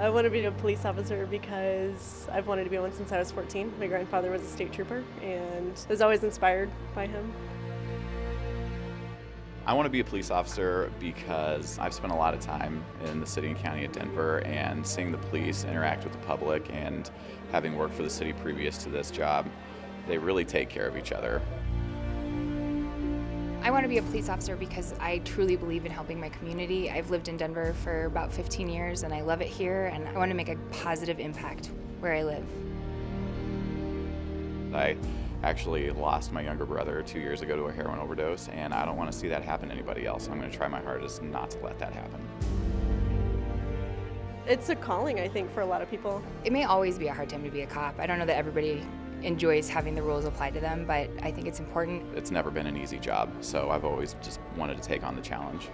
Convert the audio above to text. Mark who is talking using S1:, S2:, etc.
S1: I want to be a police officer because I've wanted to be one since I was 14. My grandfather was a state trooper and I was always inspired by him.
S2: I want to be a police officer because I've spent a lot of time in the city and county of Denver and seeing the police interact with the public and having worked for the city previous to this job, they really take care of each other.
S3: I want to be a police officer because I truly believe in helping my community. I've lived in Denver for about 15 years and I love it here and I want to make a positive impact where I live.
S2: I actually lost my younger brother two years ago to a heroin overdose and I don't want to see that happen to anybody else. I'm going to try my hardest not to let that happen.
S1: It's a calling, I think, for a lot of people.
S3: It may always be a hard time to be a cop. I don't know that everybody enjoys having the rules applied to them, but I think it's important.
S2: It's never been an easy job, so I've always just wanted to take on the challenge.